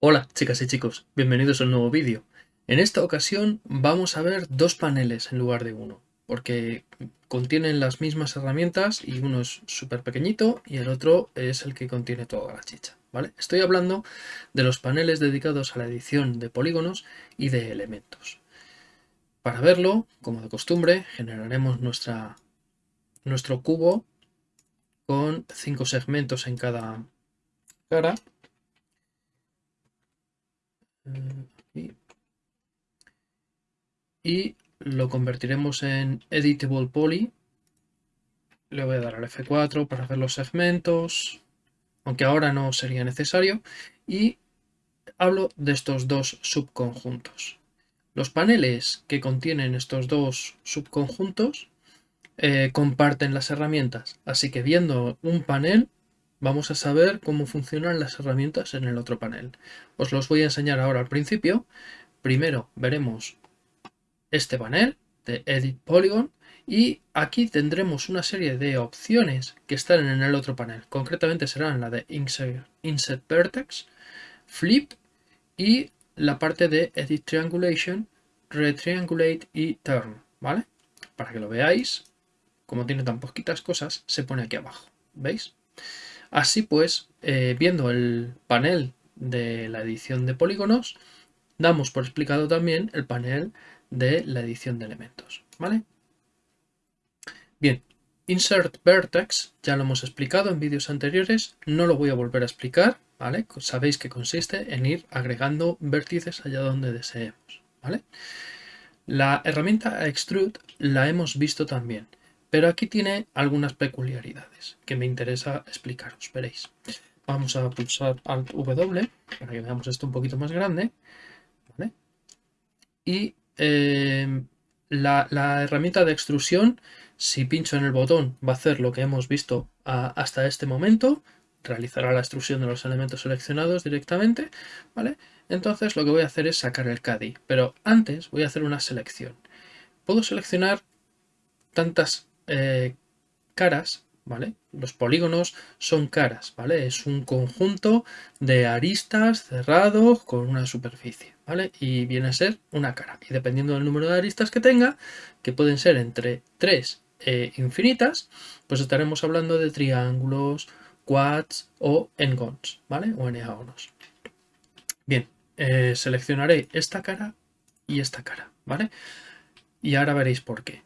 Hola chicas y chicos, bienvenidos a un nuevo vídeo. En esta ocasión vamos a ver dos paneles en lugar de uno, porque contienen las mismas herramientas y uno es súper pequeñito y el otro es el que contiene toda la chicha. ¿vale? Estoy hablando de los paneles dedicados a la edición de polígonos y de elementos. Para verlo, como de costumbre, generaremos nuestra, nuestro cubo con cinco segmentos en cada cara y lo convertiremos en editable poly. Le voy a dar al F4 para hacer los segmentos, aunque ahora no sería necesario. Y hablo de estos dos subconjuntos. Los paneles que contienen estos dos subconjuntos eh, comparten las herramientas, así que viendo un panel vamos a saber cómo funcionan las herramientas en el otro panel. Os los voy a enseñar ahora al principio. Primero veremos este panel de Edit Polygon y aquí tendremos una serie de opciones que están en el otro panel. Concretamente serán la de Insert, Vertex, Flip y la parte de Edit Triangulation, Retriangulate y Turn, ¿vale? Para que lo veáis, como tiene tan poquitas cosas, se pone aquí abajo, ¿veis? Así pues, eh, viendo el panel de la edición de polígonos, damos por explicado también el panel de la edición de elementos. ¿vale? Bien, Insert Vertex ya lo hemos explicado en vídeos anteriores, no lo voy a volver a explicar, ¿vale? Sabéis que consiste en ir agregando vértices allá donde deseemos, ¿vale? La herramienta Extrude la hemos visto también. Pero aquí tiene algunas peculiaridades que me interesa explicaros, veréis. Vamos a pulsar Alt W para que veamos esto un poquito más grande. Y em, la, herramienta de extrusión, si pincho en el botón, va a hacer lo que hemos visto hasta este momento. Realizará la extrusión de los elementos seleccionados directamente. ¿vale? Entonces lo que voy a hacer es sacar el CADI. Pero antes voy a hacer una selección. Puedo seleccionar tantas eh, caras, ¿vale? Los polígonos son caras, ¿vale? Es un conjunto de aristas cerrados con una superficie, ¿vale? Y viene a ser una cara. Y dependiendo del número de aristas que tenga, que pueden ser entre 3 e infinitas, pues estaremos hablando de triángulos, quads o engons, ¿vale? O eneagonos. Bien, eh, seleccionaré esta cara y esta cara, ¿vale? Y ahora veréis por qué.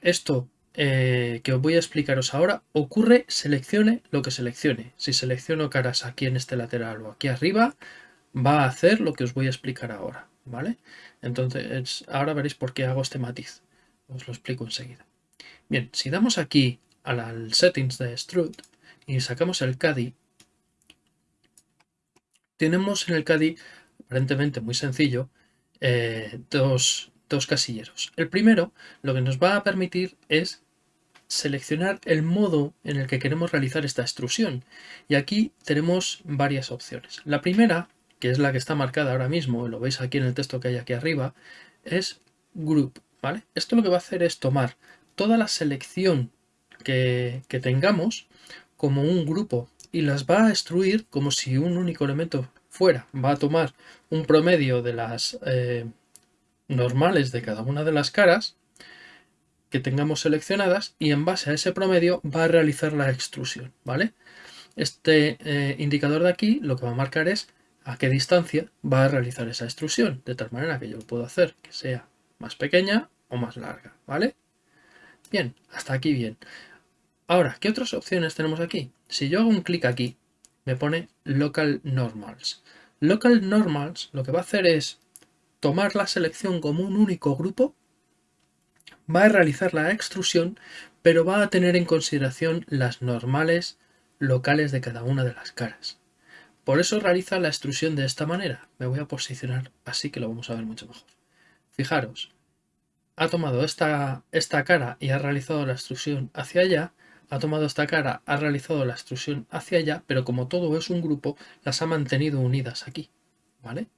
Esto eh, que os voy a explicaros ahora ocurre seleccione lo que seleccione. Si selecciono caras aquí en este lateral o aquí arriba, va a hacer lo que os voy a explicar ahora. ¿vale? Entonces, ahora veréis por qué hago este matiz. Os lo explico enseguida. Bien, si damos aquí al settings de Strut y sacamos el CADI, tenemos en el CADI, aparentemente muy sencillo, eh, dos, dos casilleros. El primero lo que nos va a permitir es seleccionar el modo en el que queremos realizar esta extrusión. Y aquí tenemos varias opciones. La primera, que es la que está marcada ahora mismo, lo veis aquí en el texto que hay aquí arriba, es Group. ¿vale? Esto lo que va a hacer es tomar toda la selección que, tengamos como un grupo y las va a extruir como si un único elemento fuera. Va a tomar un promedio de las eh, normales de cada una de las caras que tengamos seleccionadas y en base a ese promedio va a realizar la extrusión, ¿vale? Este eh, indicador de aquí lo que va a marcar es a qué distancia va a realizar esa extrusión, de tal manera que yo lo puedo hacer que sea más pequeña o más larga, ¿vale? Bien, hasta aquí bien. Ahora, ¿qué otras opciones tenemos aquí? Si yo hago un clic aquí, me pone Local Normals. Local Normals lo que va a hacer es tomar la selección como un único grupo, va a realizar la extrusión, pero va a tener en consideración las normales locales de cada una de las caras. Por eso realiza la extrusión de esta manera. Me voy a posicionar así que lo vamos a ver mucho mejor. Fijaros, ha tomado esta, esta cara y ha realizado la extrusión hacia allá, ha tomado esta cara, ha realizado la extrusión hacia allá, pero como todo es un grupo, las ha mantenido unidas aquí, ¿vale?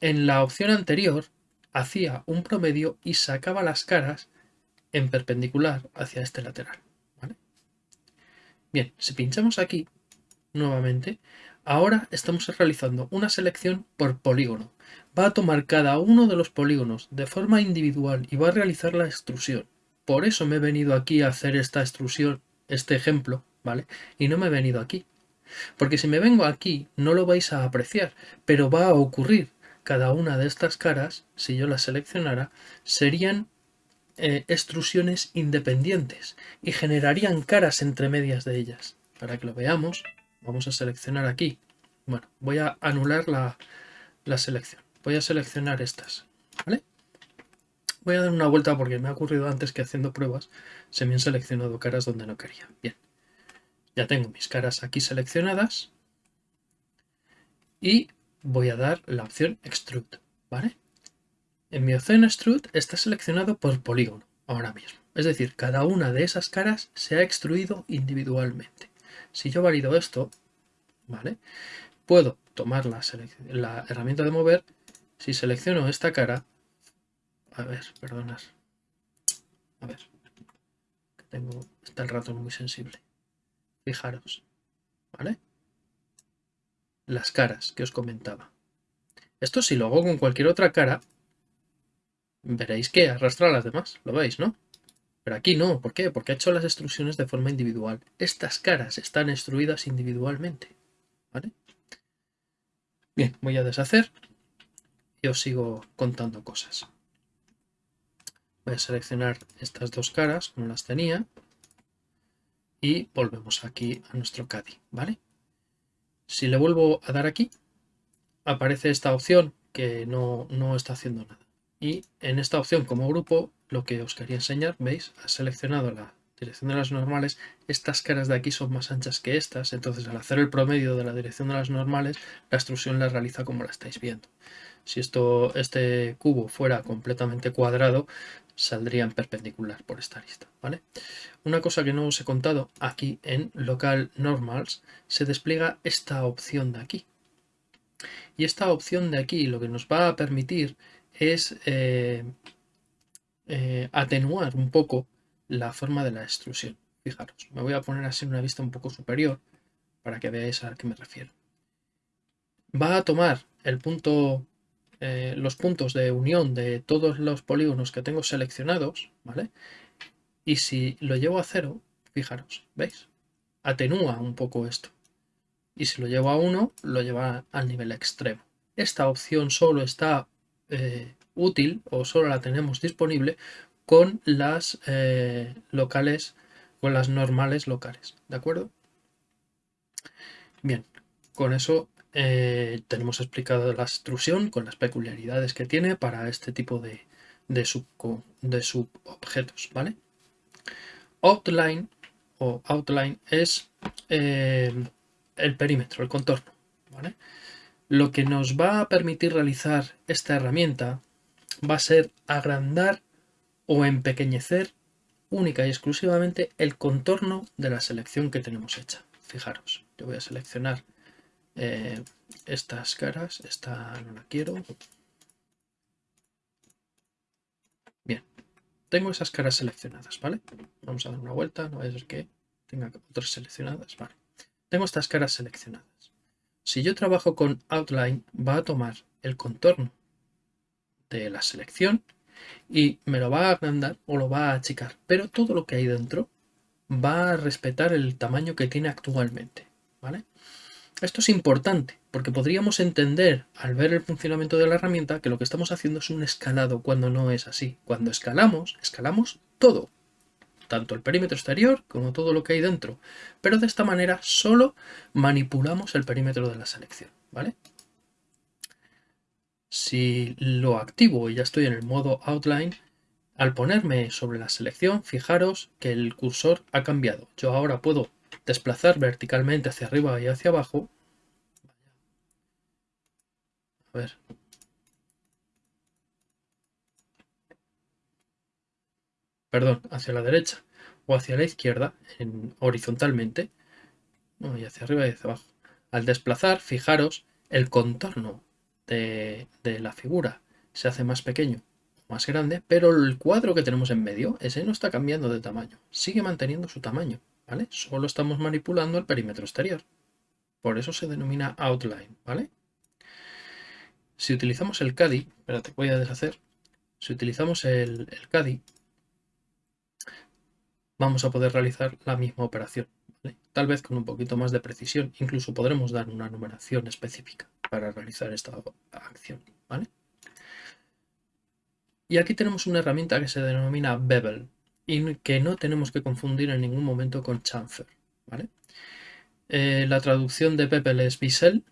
En la opción anterior hacía un promedio y sacaba las caras en perpendicular hacia este lateral. Bien, si pinchamos aquí nuevamente, ahora estamos realizando una selección por polígono. Va a tomar cada uno de los polígonos de forma individual y va a realizar la extrusión. Por eso me he venido aquí a hacer esta extrusión, este ejemplo, ¿vale? Y no me he venido aquí. Porque si me vengo aquí no lo vais a apreciar, pero va a ocurrir. Cada una de estas caras, si yo las seleccionara, serían eh, extrusiones independientes y generarían caras entre medias de ellas. Para que lo veamos, vamos a seleccionar aquí. Bueno, voy a anular la, la selección. Voy a seleccionar estas, ¿vale? Voy a dar una vuelta porque me ha ocurrido antes que haciendo pruebas se me han seleccionado caras donde no quería. Bien, ya tengo mis caras aquí seleccionadas y voy a dar la opción Extrude, ¿vale? En mi opción Extrude está seleccionado por polígono ahora mismo. Es decir, cada una de esas caras se ha extruido individualmente. Si yo valido esto, ¿vale? Puedo tomar la, la herramienta de mover. Si selecciono esta cara, a ver, perdonad. A ver. Tengo. Está el ratón muy sensible. Fijaros. ¿Vale? Las caras que os comentaba. Esto si lo hago con cualquier otra cara, veréis que arrastra a las demás. Lo veis, ¿no? Pero aquí no. ¿Por qué? Porque ha hecho las extrusiones de forma individual. Estas caras están extruidas individualmente. ¿Vale? Bien, voy a deshacer y os sigo contando cosas. Voy a seleccionar estas dos caras como las tenía y volvemos aquí a nuestro CADI, ¿vale? Si le vuelvo a dar aquí, aparece esta opción que no, no está haciendo nada. Y en esta opción como grupo, lo que os quería enseñar, veis, ha seleccionado la dirección de las normales, estas caras de aquí son más anchas que estas, entonces al hacer el promedio de la dirección de las normales, la extrusión la realiza como la estáis viendo. Si esto, este cubo fuera completamente cuadrado, saldría en perpendicular por esta lista. ¿vale? Una cosa que no os he contado, aquí en Local Normals se despliega esta opción de aquí. Y esta opción de aquí lo que nos va a permitir es eh, eh, atenuar un poco la forma de la extrusión. Fijaros, me voy a poner así una vista un poco superior para que veáis a qué me refiero. Va a tomar el punto, eh, los puntos de unión de todos los polígonos que tengo seleccionados, ¿vale? Y si lo llevo a cero, fijaros, ¿veis? Atenúa un poco esto. Y si lo llevo a 1, lo lleva al nivel extremo. Esta opción solo está eh, útil o solo la tenemos disponible con las eh, locales, con las normales locales, ¿de acuerdo? Bien, con eso eh, tenemos explicado la extrusión con las peculiaridades que tiene para este tipo de, de, de subobjetos, ¿vale? Outline o outline es eh, el perímetro, el contorno, ¿vale? Lo que nos va a permitir realizar esta herramienta va a ser agrandar o empequeñecer única y exclusivamente el contorno de la selección que tenemos hecha. Fijaros, yo voy a seleccionar eh, estas caras, esta no la quiero. Bien, tengo esas caras seleccionadas, ¿vale? Vamos a dar una vuelta, no vaya a ser que tenga otras seleccionadas, vale. Tengo estas caras seleccionadas. Si yo trabajo con Outline, va a tomar el contorno de la selección y me lo va a agrandar o lo va a achicar. Pero todo lo que hay dentro va a respetar el tamaño que tiene actualmente. ¿vale? Esto es importante porque podríamos entender al ver el funcionamiento de la herramienta que lo que estamos haciendo es un escalado cuando no es así. Cuando escalamos, escalamos todo, tanto el perímetro exterior como todo lo que hay dentro. Pero de esta manera solo manipulamos el perímetro de la selección. ¿vale? Si lo activo y ya estoy en el modo Outline, al ponerme sobre la selección, fijaros que el cursor ha cambiado. Yo ahora puedo desplazar verticalmente hacia arriba y hacia abajo. A ver. Perdón, hacia la derecha o hacia la izquierda, horizontalmente. y hacia arriba y hacia abajo. Al desplazar, fijaros, el contorno de, la figura se hace más pequeño más grande, pero el cuadro que tenemos en medio, ese no está cambiando de tamaño, sigue manteniendo su tamaño, Solo estamos manipulando el perímetro exterior. Por eso se denomina outline, ¿vale? Si utilizamos el CADI, espérate, voy a deshacer. Si utilizamos el, el CADI, vamos a poder realizar la misma operación, tal vez con un poquito más de precisión. Incluso podremos dar una numeración específica para realizar esta acción. ¿vale? Y aquí tenemos una herramienta que se denomina Bevel y que no tenemos que confundir en ningún momento con chamfer. ¿vale? Eh, la traducción de Bevel es bisel,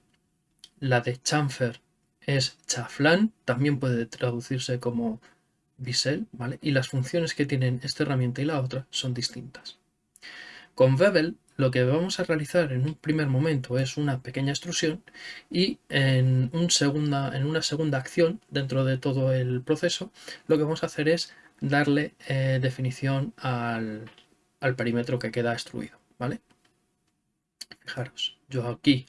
la de chamfer es chaflán, también puede traducirse como bisel, ¿vale? Y las funciones que tienen esta herramienta y la otra son distintas. Con Bevel lo que vamos a realizar en un primer momento es una pequeña extrusión y en, un segunda, en una segunda acción dentro de todo el proceso lo que vamos a hacer es darle eh, definición al, al, perímetro que queda extruido. ¿vale? Fijaros, yo aquí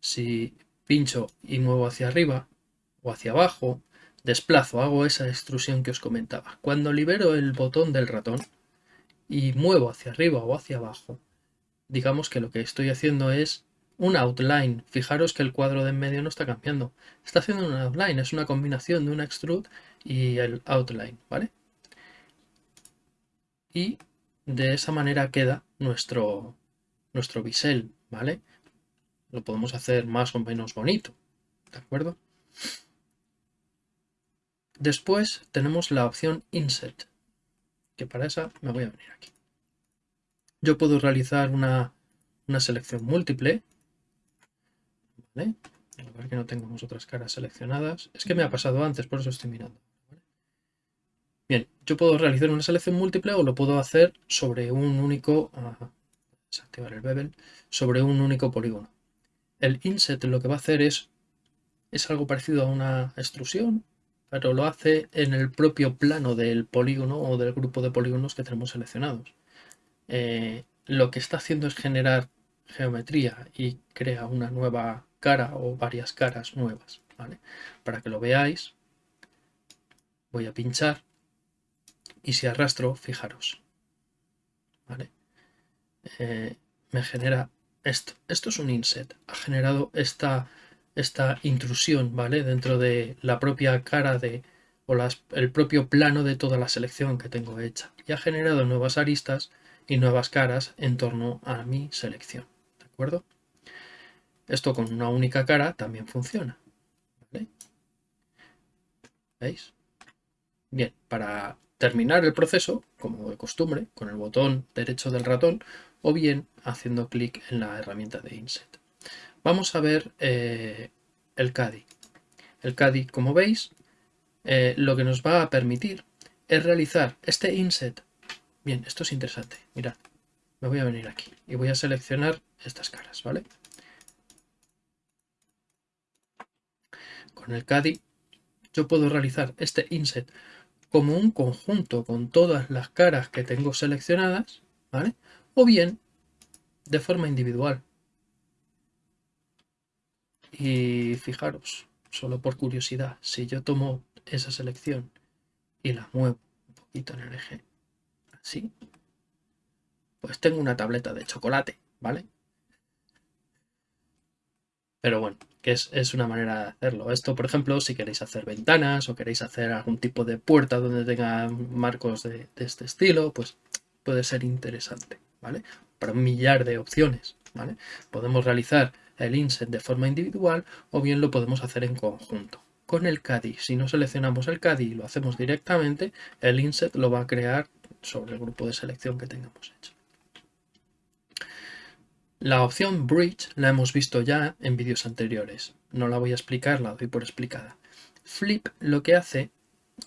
si pincho y muevo hacia arriba o hacia abajo, desplazo, hago esa extrusión que os comentaba. Cuando libero el botón del ratón, y muevo hacia arriba o hacia abajo, digamos que lo que estoy haciendo es un outline. Fijaros que el cuadro de en medio no está cambiando. Está haciendo un outline, es una combinación de un extrude y el outline, ¿vale? Y de esa manera queda nuestro, nuestro bisel, ¿vale? Lo podemos hacer más o menos bonito, ¿de acuerdo? Después tenemos la opción Inset que para esa me voy a venir aquí. Yo puedo realizar una, selección múltiple. ¿Vale? A ver que no tengamos otras caras seleccionadas. Es que me ha pasado antes, por eso estoy mirando. Bien, yo puedo realizar una selección múltiple o lo puedo hacer sobre un único... desactivar el bevel. Sobre un único polígono. El inset lo que va a hacer es... Es algo parecido a una extrusión, pero lo hace en el propio plano del polígono o del grupo de polígonos que tenemos seleccionados. Eh, lo que está haciendo es generar geometría y crea una nueva cara o varias caras nuevas. Para que lo veáis, voy a pinchar y si arrastro, fijaros. Eh, me genera esto. Esto es un inset. Ha generado esta esta intrusión, ¿vale? Dentro de la propia cara de o las, el propio plano de toda la selección que tengo hecha. Y ha generado nuevas aristas y nuevas caras en torno a mi selección, ¿de acuerdo? Esto con una única cara también funciona. ¿Veis? Bien, para terminar el proceso, como de costumbre, con el botón derecho del ratón o bien haciendo clic en la herramienta de Inset. Vamos a ver eh, el CADI. El CADI, como veis, eh, lo que nos va a permitir es realizar este inset. Bien, esto es interesante. Mirad, me voy a venir aquí y voy a seleccionar estas caras, ¿vale? Con el CADI yo puedo realizar este inset como un conjunto con todas las caras que tengo seleccionadas, ¿vale? O bien de forma individual. Y fijaros, solo por curiosidad, si yo tomo esa selección y la muevo un poquito en el eje, así, pues tengo una tableta de chocolate, ¿vale? Pero bueno, que es, una manera de hacerlo. Esto, por ejemplo, si queréis hacer ventanas o queréis hacer algún tipo de puerta donde tenga marcos de, de este estilo, pues puede ser interesante, ¿vale? Para un millar de opciones, ¿vale? Podemos realizar el inset de forma individual o bien lo podemos hacer en conjunto. Con el CADI, si no seleccionamos el CADI y lo hacemos directamente, el inset lo va a crear sobre el grupo de selección que tengamos hecho. La opción Bridge la hemos visto ya en vídeos anteriores. No la voy a explicar, la doy por explicada. Flip lo que hace,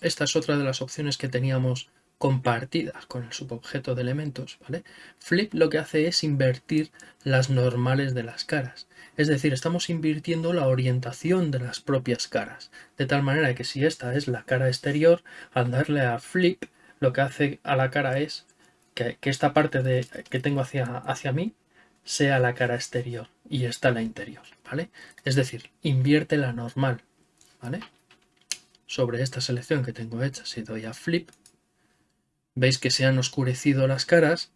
esta es otra de las opciones que teníamos compartidas con el subobjeto de elementos, ¿vale? Flip lo que hace es invertir las normales de las caras. Es decir, estamos invirtiendo la orientación de las propias caras, de tal manera que si esta es la cara exterior, al darle a flip, lo que hace a la cara es que, esta parte de, que tengo hacia, hacia mí sea la cara exterior y esta la interior, ¿vale? Es decir, invierte la normal, ¿vale? sobre esta selección que tengo hecha, si doy a flip, veis que se han oscurecido las caras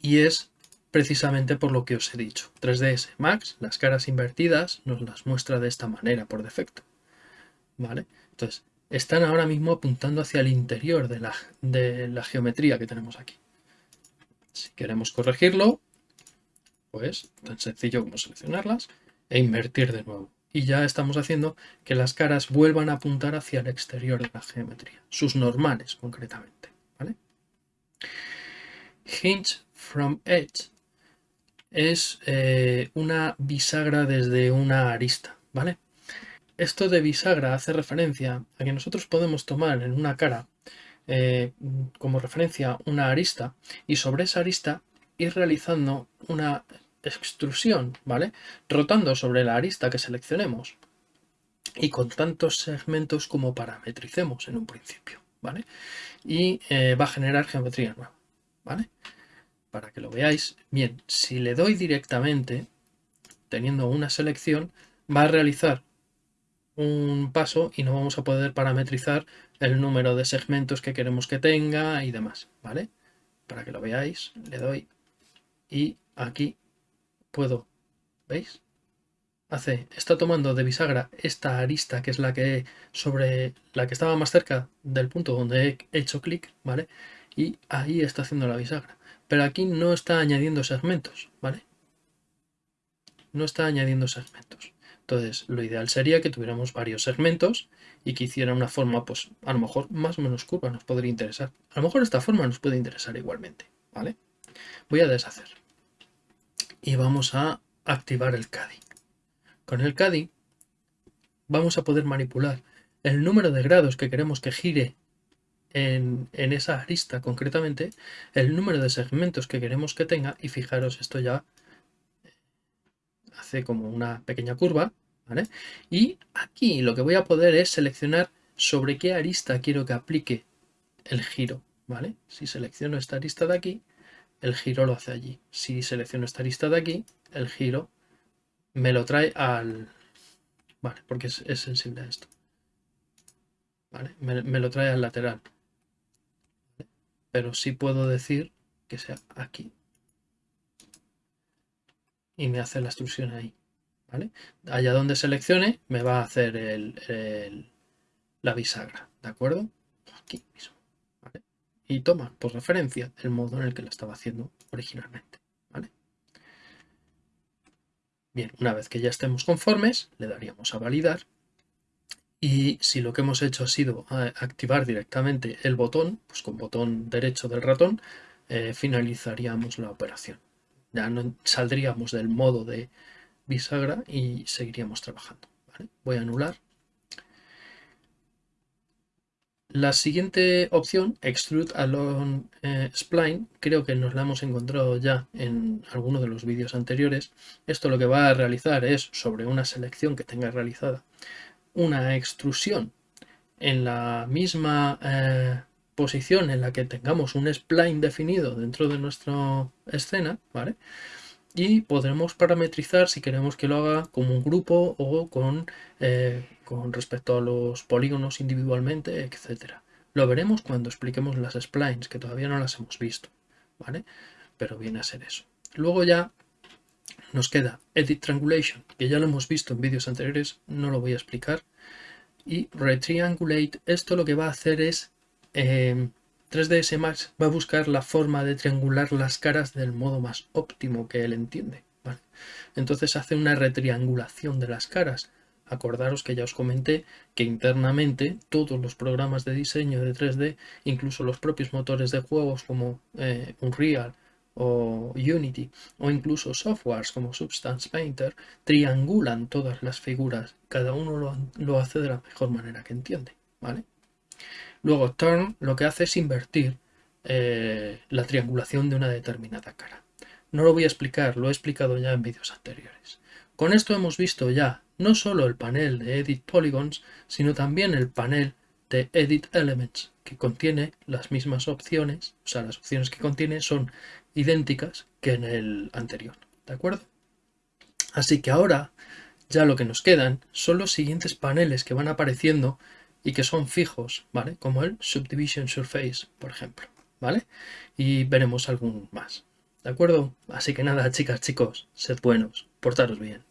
y es precisamente por lo que os he dicho. 3ds Max, las caras invertidas, nos las muestra de esta manera por defecto. ¿Vale? Entonces, están ahora mismo apuntando hacia el interior de la, de la geometría que tenemos aquí. Si queremos corregirlo, pues tan sencillo como seleccionarlas e invertir de nuevo. Y ya estamos haciendo que las caras vuelvan a apuntar hacia el exterior de la geometría, sus normales concretamente. ¿vale? Hinge from edge es eh, una bisagra desde una arista. ¿vale? Esto de bisagra hace referencia a que nosotros podemos tomar en una cara eh, como referencia una arista y sobre esa arista ir realizando una extrusión, ¿vale? Rotando sobre la arista que seleccionemos y con tantos segmentos como parametricemos en un principio, ¿vale? Y eh, va a generar geometría nueva, ¿vale? Para que lo veáis, bien, si le doy directamente, teniendo una selección, va a realizar un paso y no vamos a poder parametrizar el número de segmentos que queremos que tenga y demás, ¿vale? Para que lo veáis, le doy y aquí puedo, ¿veis? Hace, está tomando de bisagra esta arista que es la que sobre la que estaba más cerca del punto donde he hecho clic, ¿vale? Y ahí está haciendo la bisagra. Pero aquí no está añadiendo segmentos, ¿vale? No está añadiendo segmentos. Entonces, lo ideal sería que tuviéramos varios segmentos y que hiciera una forma, pues, a lo mejor más o menos curva nos podría interesar. A lo mejor esta forma nos puede interesar igualmente, ¿vale? Voy a deshacer. Y vamos a activar el CADI. Con el CADI vamos a poder manipular el número de grados que queremos que gire en, en, esa arista concretamente, el número de segmentos que queremos que tenga y fijaros esto ya hace como una pequeña curva. Y aquí lo que voy a poder es seleccionar sobre qué arista quiero que aplique el giro, ¿vale? Si selecciono esta arista de aquí, el giro lo hace allí. Si selecciono esta arista de aquí, el giro me lo trae al... Vale, porque es, sensible a esto. ¿Vale? Me, me lo trae al lateral. Pero sí puedo decir que sea aquí y me hace la extrusión ahí. ¿vale? Allá donde seleccione me va a hacer el, la bisagra, ¿de acuerdo? Aquí mismo. Y toma por referencia el modo en el que lo estaba haciendo originalmente. ¿vale? Bien, una vez que ya estemos conformes, le daríamos a validar. Y si lo que hemos hecho ha sido eh, activar directamente el botón, pues con botón derecho del ratón, eh, finalizaríamos la operación. Ya no saldríamos del modo de bisagra y seguiríamos trabajando. Voy a anular. La siguiente opción, Extrude Along eh, Spline, creo que nos la hemos encontrado ya en alguno de los vídeos anteriores. Esto lo que va a realizar es, sobre una selección que tenga realizada, una extrusión en la misma eh, posición en la que tengamos un spline definido dentro de nuestra escena, ¿vale? Y podremos parametrizar si queremos que lo haga como un grupo o con, eh, con respecto a los polígonos individualmente, etcétera. Lo veremos cuando expliquemos las splines, que todavía no las hemos visto, ¿vale? Pero viene a ser eso. Luego ya nos queda Edit Triangulation, que ya lo hemos visto en vídeos anteriores, no lo voy a explicar. Y Retriangulate, esto lo que va a hacer es 3ds em, Max va a buscar la forma de triangular las caras del modo más óptimo que él entiende. Entonces hace una retriangulación de las caras. Acordaros que ya os comenté que internamente todos los programas de diseño de 3D, incluso los propios motores de juegos como eh, Unreal o Unity o incluso softwares como Substance Painter, triangulan todas las figuras. Cada uno lo, hace de la mejor manera que entiende. ¿vale? Luego turn lo que hace es invertir eh, la triangulación de una determinada cara. No lo voy a explicar, lo he explicado ya en vídeos anteriores. Con esto hemos visto ya no solo el panel de Edit Polygons, sino también el panel de Edit Elements, que contiene las mismas opciones, o sea, las opciones que contiene son idénticas que en el anterior, ¿de acuerdo? Así que ahora ya lo que nos quedan son los siguientes paneles que van apareciendo y que son fijos, ¿vale? Como el Subdivision Surface, por ejemplo, ¿vale? Y veremos algún más, ¿de acuerdo? Así que nada, chicas, chicos, sed buenos, portaros bien.